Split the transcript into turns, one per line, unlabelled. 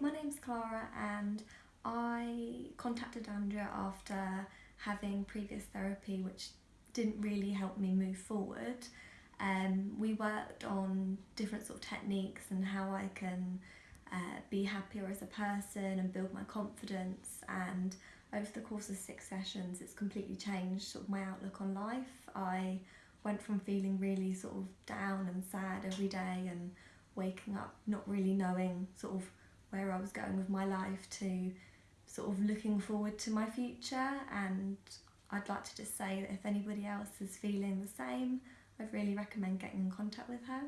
my name's Clara and I contacted Andrea after having previous therapy which didn't really help me move forward. Um, we worked on different sort of techniques and how I can uh, be happier as a person and build my confidence and over the course of six sessions it's completely changed sort of my outlook on life. I went from feeling really sort of down and sad every day and waking up not really knowing sort of where I was going with my life to sort of looking forward to my future and I'd like to just say that if anybody else is feeling the same I'd really recommend getting in contact with her.